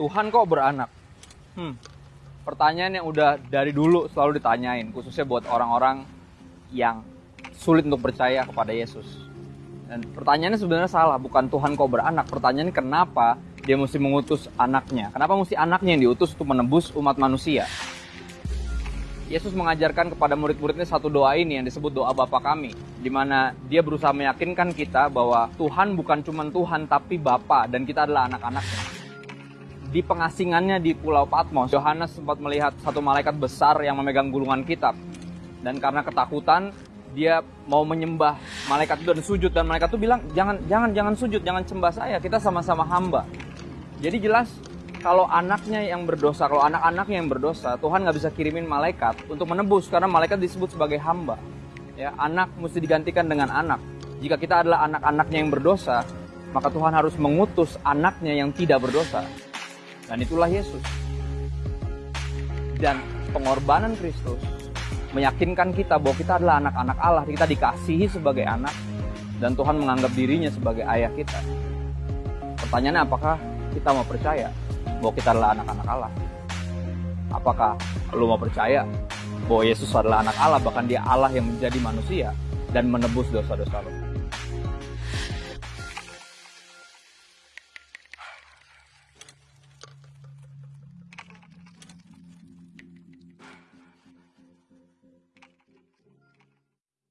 Tuhan kok beranak? Hmm, pertanyaan yang udah dari dulu selalu ditanyain, khususnya buat orang-orang yang sulit untuk percaya kepada Yesus. Dan pertanyaannya sebenarnya salah, bukan Tuhan kok beranak. Pertanyaannya kenapa dia mesti mengutus anaknya? Kenapa mesti anaknya yang diutus untuk menebus umat manusia? Yesus mengajarkan kepada murid-muridnya satu doa ini yang disebut doa Bapa kami, di mana dia berusaha meyakinkan kita bahwa Tuhan bukan cuma Tuhan tapi Bapa dan kita adalah anak-anaknya. Di pengasingannya di Pulau Patmos, Yohanes sempat melihat satu malaikat besar yang memegang gulungan kitab. Dan karena ketakutan, dia mau menyembah malaikat itu dan sujud dan malaikat itu bilang, "Jangan jangan jangan sujud, jangan sembah saya, kita sama-sama hamba." Jadi jelas kalau anaknya yang berdosa, kalau anak-anaknya yang berdosa, Tuhan nggak bisa kirimin malaikat untuk menebus karena malaikat disebut sebagai hamba. Ya, anak mesti digantikan dengan anak. Jika kita adalah anak-anaknya yang berdosa, maka Tuhan harus mengutus anaknya yang tidak berdosa. Dan itulah Yesus. Dan pengorbanan Kristus meyakinkan kita bahwa kita adalah anak-anak Allah, kita dikasihi sebagai anak dan Tuhan menganggap dirinya sebagai ayah kita. Pertanyaannya apakah kita mau percaya? bahwa kita adalah anak-anak Allah? Apakah lu mau percaya bahwa Yesus adalah anak Allah, bahkan dia Allah yang menjadi manusia dan menebus dosa-dosa lu?